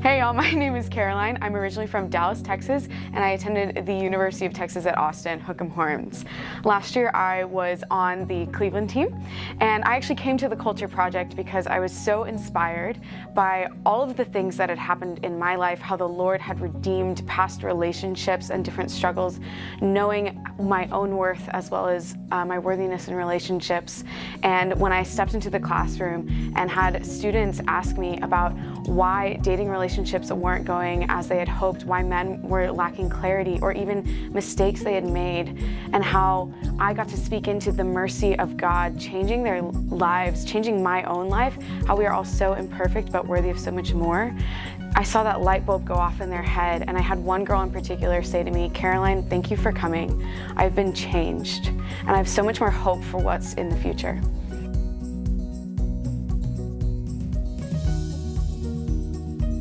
Hey y'all, my name is Caroline. I'm originally from Dallas, Texas, and I attended the University of Texas at Austin, Hook'em Horns. Last year I was on the Cleveland team, and I actually came to the Culture Project because I was so inspired by all of the things that had happened in my life, how the Lord had redeemed past relationships and different struggles, knowing my own worth as well as uh, my worthiness in relationships. And when I stepped into the classroom and had students ask me about why dating relationships weren't going as they had hoped, why men were lacking clarity or even mistakes they had made, and how I got to speak into the mercy of God, changing their lives, changing my own life, how we are all so imperfect but worthy of so much more. I saw that light bulb go off in their head and I had one girl in particular say to me, Caroline, thank you for coming. I've been changed and I have so much more hope for what's in the future.